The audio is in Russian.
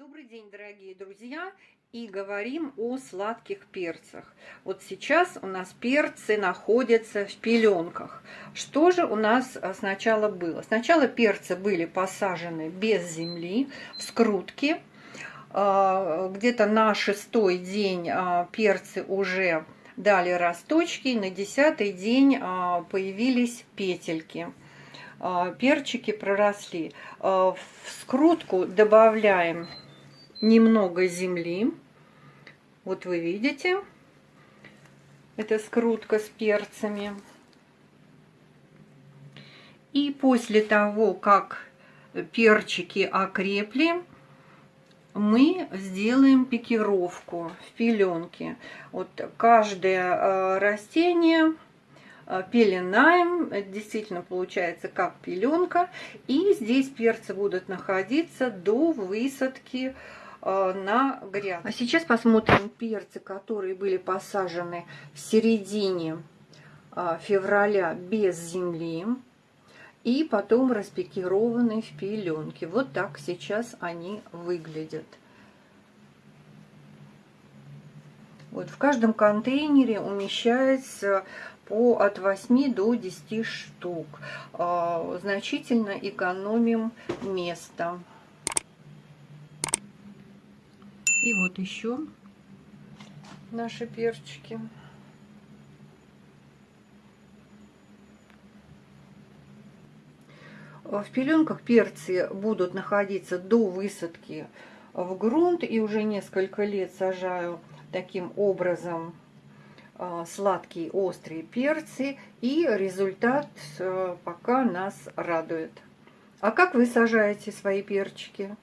Добрый день, дорогие друзья! И говорим о сладких перцах. Вот сейчас у нас перцы находятся в пеленках. Что же у нас а, сначала было? Сначала перцы были посажены без земли, в скрутки. А, где-то на шестой день а, перцы уже дали росточки, на десятый день появились петельки перчики проросли. В скрутку добавляем немного земли. Вот вы видите, это скрутка с перцами. И после того, как перчики окрепли, мы сделаем пикировку в пеленке. Вот каждое э, растение э, пеленаем, действительно получается как пеленка. И здесь перцы будут находиться до высадки на грядку. А сейчас посмотрим перцы, которые были посажены в середине э, февраля без земли и потом распекированы в пеленке. Вот так сейчас они выглядят. Вот в каждом контейнере умещается по от 8 до 10 штук. Э, значительно экономим место. И вот еще наши перчики. В пеленках перцы будут находиться до высадки в грунт. И уже несколько лет сажаю таким образом а, сладкие острые перцы. И результат э, пока нас радует. А как вы сажаете свои перчики?